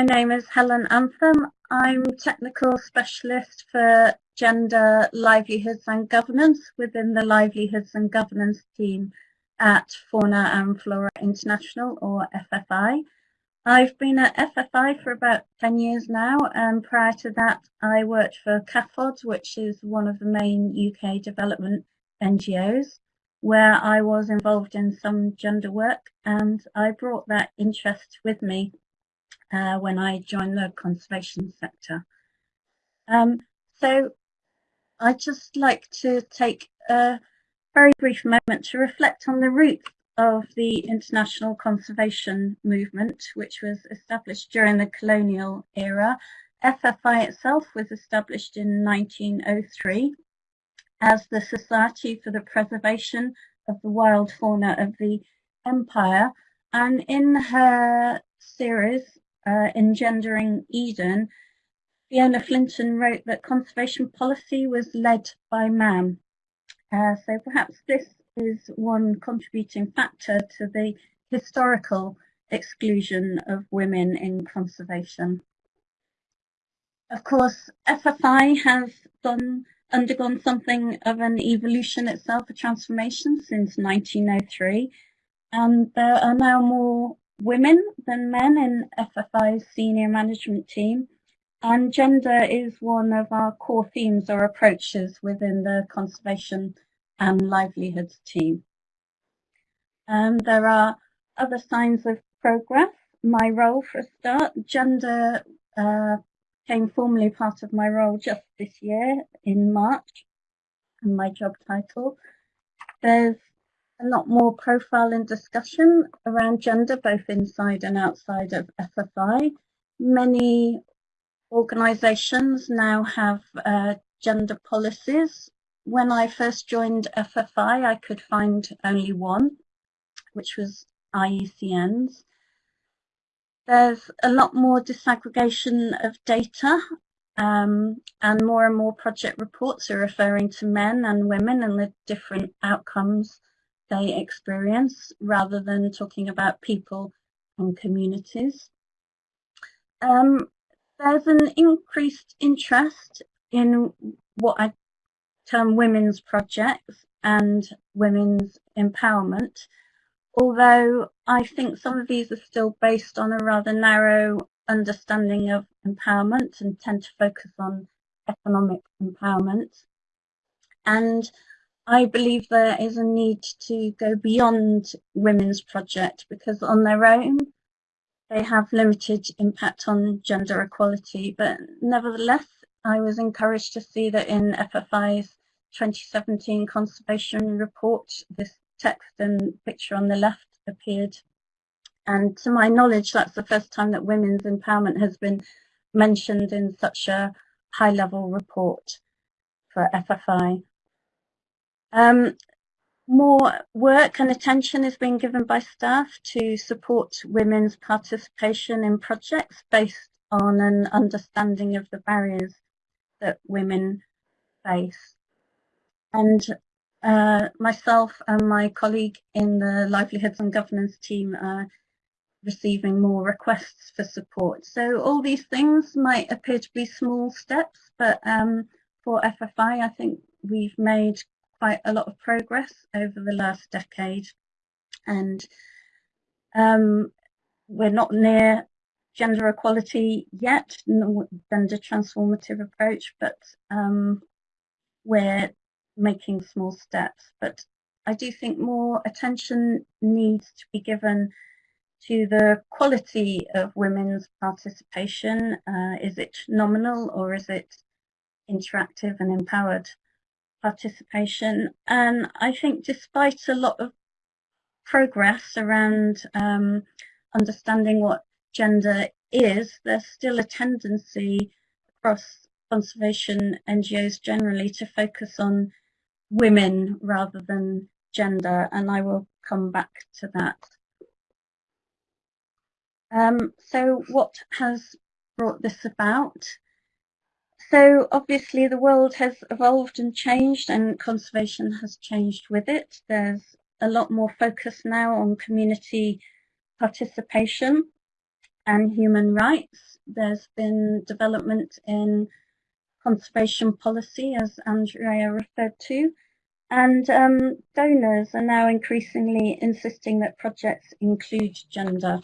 my name is Helen Anthem. I'm Technical Specialist for Gender, Livelihoods and Governance within the Livelihoods and Governance team at Fauna and Flora International or FFI. I've been at FFI for about 10 years now and prior to that I worked for CAFOD which is one of the main UK development NGOs where I was involved in some gender work and I brought that interest with me uh, when I joined the conservation sector. Um, so I'd just like to take a very brief moment to reflect on the roots of the international conservation movement, which was established during the colonial era. FFI itself was established in 1903 as the Society for the Preservation of the Wild Fauna of the Empire. And in her series, uh, Engendering Eden, Fiona Flintan wrote that conservation policy was led by man. Uh, so perhaps this is one contributing factor to the historical exclusion of women in conservation. Of course, FFI has done, undergone something of an evolution itself, a transformation since 1903, and there are now more women than men in FFI's senior management team. And gender is one of our core themes or approaches within the conservation and livelihoods team. And there are other signs of progress. My role for a start, gender uh, came formally part of my role just this year in March and my job title. There's a lot more profile and discussion around gender, both inside and outside of FFI. Many organisations now have uh, gender policies. When I first joined FFI, I could find only one, which was IUCN's. There's a lot more disaggregation of data um, and more and more project reports are referring to men and women and the different outcomes they experience rather than talking about people and communities. Um, there's an increased interest in what I term women's projects and women's empowerment, although I think some of these are still based on a rather narrow understanding of empowerment and tend to focus on economic empowerment. And I believe there is a need to go beyond women's project because on their own they have limited impact on gender equality but nevertheless I was encouraged to see that in FFI's 2017 conservation report this text and picture on the left appeared and to my knowledge that's the first time that women's empowerment has been mentioned in such a high level report for FFI. Um, more work and attention is being given by staff to support women's participation in projects based on an understanding of the barriers that women face. And uh, myself and my colleague in the Livelihoods and Governance team are receiving more requests for support. So all these things might appear to be small steps, but um, for FFI, I think we've made quite a lot of progress over the last decade and um, we're not near gender equality yet, gender transformative approach, but um, we're making small steps. But I do think more attention needs to be given to the quality of women's participation. Uh, is it nominal or is it interactive and empowered? Participation. And I think despite a lot of progress around um, understanding what gender is, there's still a tendency across conservation NGOs generally to focus on women rather than gender, and I will come back to that. Um, so what has brought this about? So obviously the world has evolved and changed and conservation has changed with it. There's a lot more focus now on community participation and human rights. There's been development in conservation policy, as Andrea referred to, and um, donors are now increasingly insisting that projects include gender.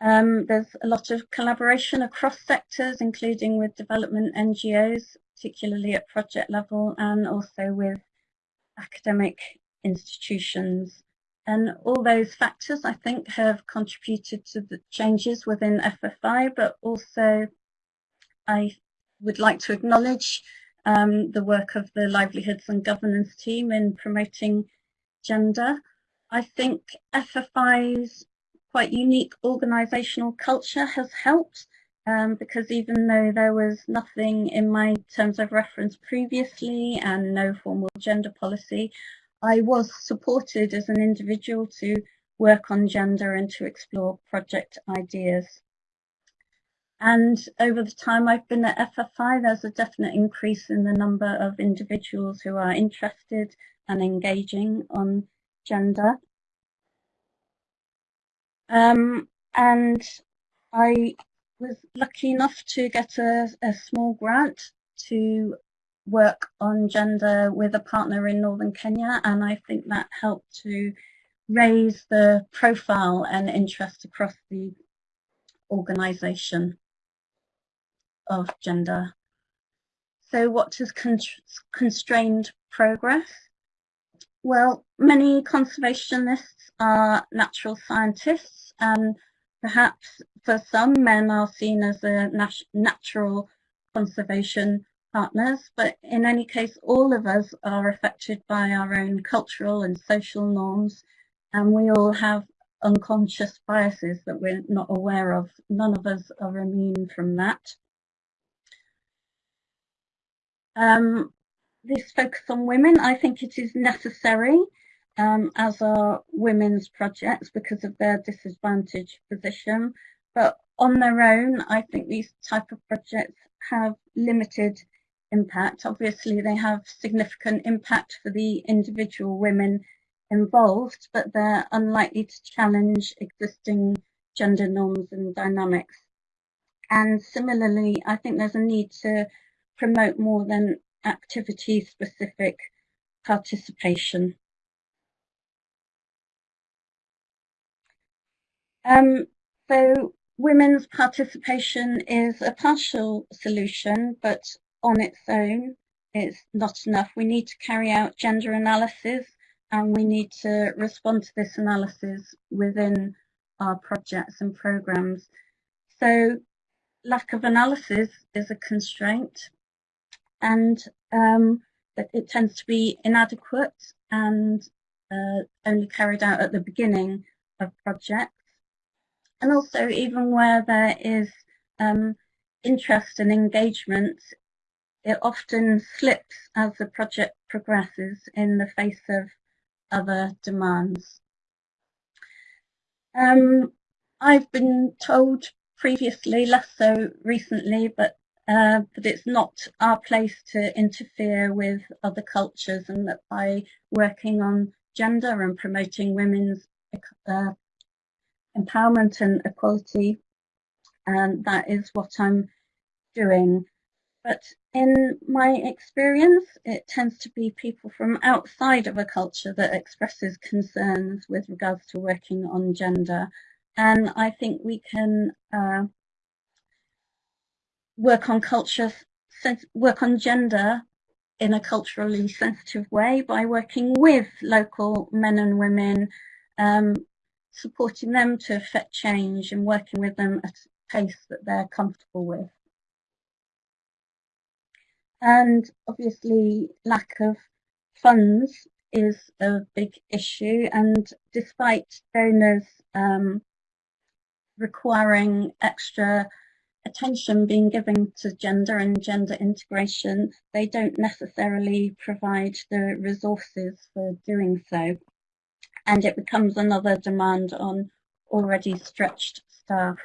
Um, there's a lot of collaboration across sectors, including with development NGOs, particularly at project level, and also with academic institutions. And all those factors, I think, have contributed to the changes within FFI, but also I would like to acknowledge um, the work of the Livelihoods and Governance team in promoting gender. I think FFI's quite unique organisational culture has helped um, because even though there was nothing in my terms of reference previously and no formal gender policy, I was supported as an individual to work on gender and to explore project ideas. And over the time I've been at FFI, there's a definite increase in the number of individuals who are interested and engaging on gender. Um, and I was lucky enough to get a, a small grant to work on gender with a partner in northern Kenya and I think that helped to raise the profile and interest across the organisation of gender. So what has constrained progress? Well, many conservationists are natural scientists and perhaps for some men are seen as a nat natural conservation partners, but in any case, all of us are affected by our own cultural and social norms, and we all have unconscious biases that we're not aware of. None of us are immune from that. Um, this focus on women, I think it is necessary, um, as are women's projects because of their disadvantaged position. But on their own, I think these type of projects have limited impact. Obviously, they have significant impact for the individual women involved, but they're unlikely to challenge existing gender norms and dynamics. And similarly, I think there's a need to promote more than activity-specific participation. Um, so women's participation is a partial solution, but on its own it's not enough. We need to carry out gender analysis and we need to respond to this analysis within our projects and programs. So lack of analysis is a constraint and um, it tends to be inadequate and uh, only carried out at the beginning of projects. And also even where there is um, interest and engagement, it often slips as the project progresses in the face of other demands. Um, I've been told previously, less so recently, but uh, it's not our place to interfere with other cultures and that by working on gender and promoting women's uh, empowerment and equality, and that is what I'm doing. But in my experience, it tends to be people from outside of a culture that expresses concerns with regards to working on gender. And I think we can uh, work on culture, work on gender in a culturally sensitive way by working with local men and women, um, supporting them to affect change and working with them at a pace that they're comfortable with. And obviously lack of funds is a big issue and despite donors um, requiring extra attention being given to gender and gender integration, they don't necessarily provide the resources for doing so. And it becomes another demand on already stretched staff.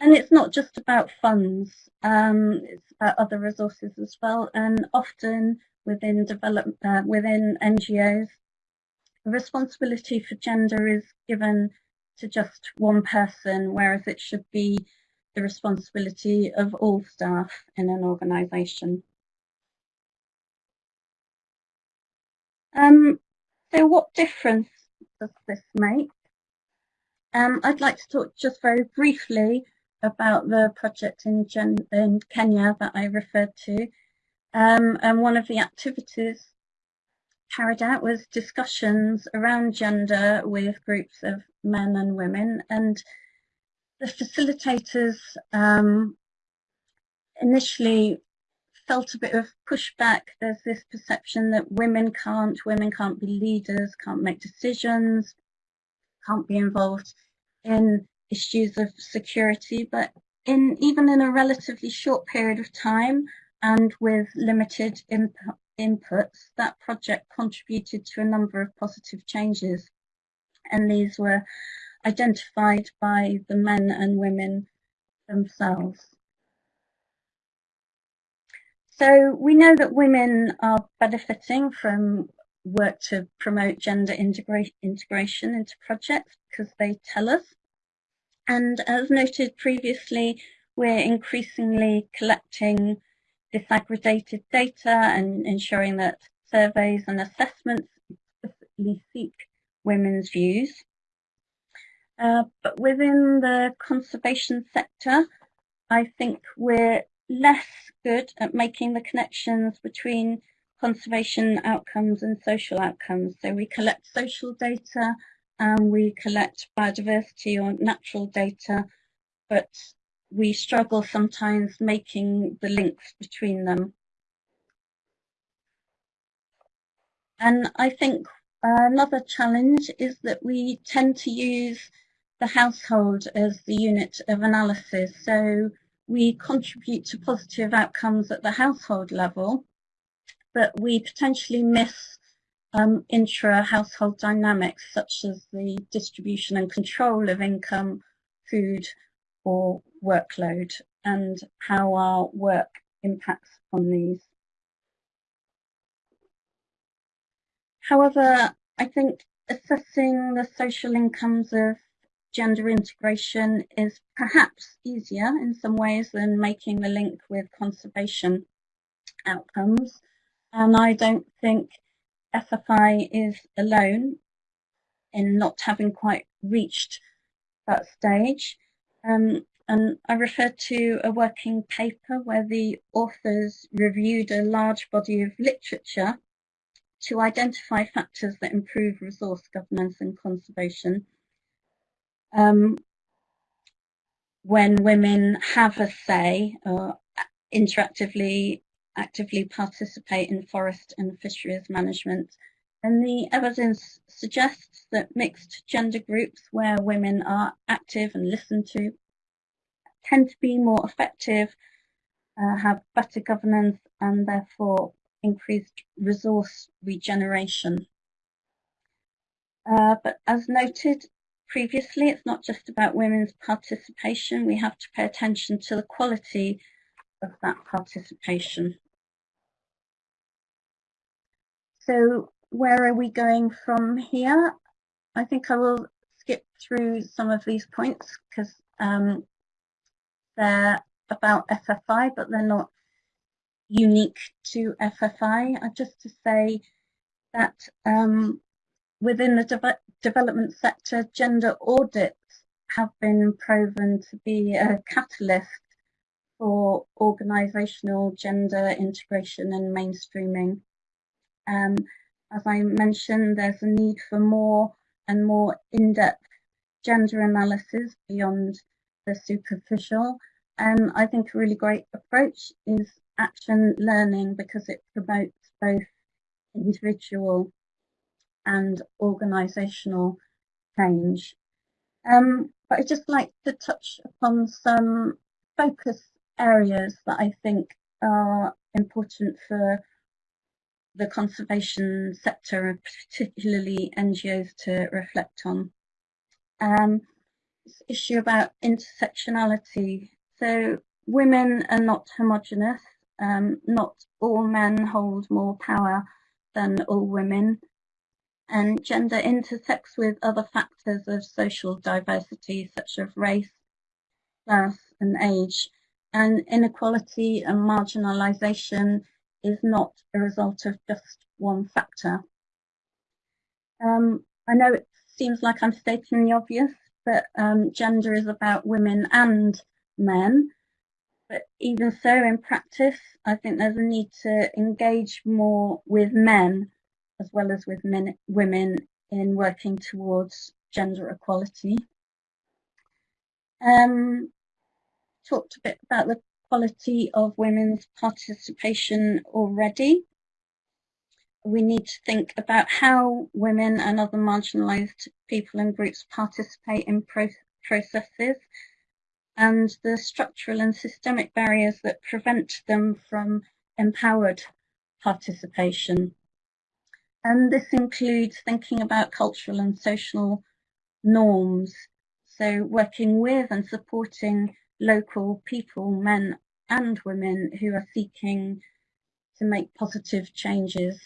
And it's not just about funds, um, it's about other resources as well. And often within develop, uh, within NGOs, the responsibility for gender is given to just one person, whereas it should be the responsibility of all staff in an organisation. Um, so what difference does this make? Um, I'd like to talk just very briefly about the project in, Gen in Kenya that I referred to. Um, and one of the activities carried out was discussions around gender with groups of men and women and the facilitators um, initially felt a bit of pushback. There's this perception that women can't, women can't be leaders, can't make decisions, can't be involved in issues of security. But in even in a relatively short period of time and with limited inputs, that project contributed to a number of positive changes. And these were identified by the men and women themselves. So we know that women are benefiting from work to promote gender integra integration into projects because they tell us. And as noted previously, we're increasingly collecting disaggregated data and ensuring that surveys and assessments explicitly seek women's views. Uh, but within the conservation sector, I think we're less good at making the connections between conservation outcomes and social outcomes. So we collect social data and we collect biodiversity or natural data, but we struggle sometimes making the links between them. And I think another challenge is that we tend to use the household as the unit of analysis. So we contribute to positive outcomes at the household level, but we potentially miss um, intra-household dynamics such as the distribution and control of income, food or workload and how our work impacts on these. However, I think assessing the social incomes of gender integration is perhaps easier in some ways than making the link with conservation outcomes. And I don't think FFI is alone in not having quite reached that stage. Um, and I refer to a working paper where the authors reviewed a large body of literature to identify factors that improve resource governance and conservation um, when women have a say or interactively actively participate in forest and fisheries management. And the evidence suggests that mixed gender groups where women are active and listened to tend to be more effective, uh, have better governance and therefore increased resource regeneration. Uh, but as noted, previously, it's not just about women's participation. We have to pay attention to the quality of that participation. So where are we going from here? I think I will skip through some of these points because um, they're about FFI, but they're not unique to FFI. Uh, just to say that um, within the de development sector, gender audits have been proven to be a catalyst for organisational gender integration and mainstreaming. Um, as I mentioned, there's a need for more and more in-depth gender analysis beyond the superficial. And I think a really great approach is action learning because it promotes both individual and organisational change. Um, but I'd just like to touch upon some focus areas that I think are important for the conservation sector and particularly NGOs to reflect on. Um, this issue about intersectionality. So women are not homogenous. Um, not all men hold more power than all women and gender intersects with other factors of social diversity such as race, class and age and inequality and marginalisation is not a result of just one factor. Um, I know it seems like I'm stating the obvious, but um, gender is about women and men. But even so, in practice, I think there's a need to engage more with men as well as with men, women in working towards gender equality. Um, talked a bit about the quality of women's participation already. We need to think about how women and other marginalised people and groups participate in pro processes and the structural and systemic barriers that prevent them from empowered participation. And this includes thinking about cultural and social norms. So working with and supporting local people, men and women who are seeking to make positive changes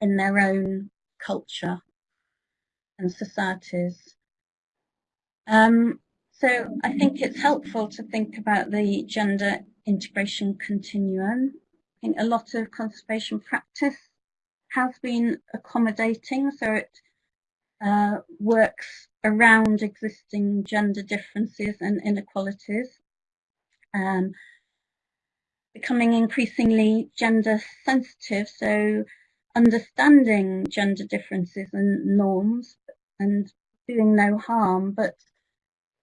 in their own culture and societies. Um, so I think it's helpful to think about the gender integration continuum. I think a lot of conservation practice has been accommodating, so it uh, works around existing gender differences and inequalities, um, becoming increasingly gender sensitive, so understanding gender differences and norms and doing no harm, but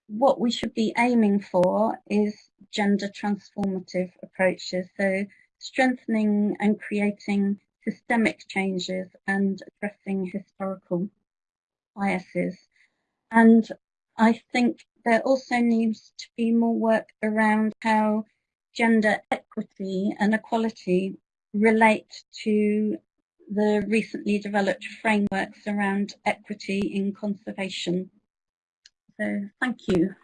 what we should be aiming for is gender transformative approaches, so strengthening and creating systemic changes and addressing historical biases. And I think there also needs to be more work around how gender equity and equality relate to the recently developed frameworks around equity in conservation. So thank you.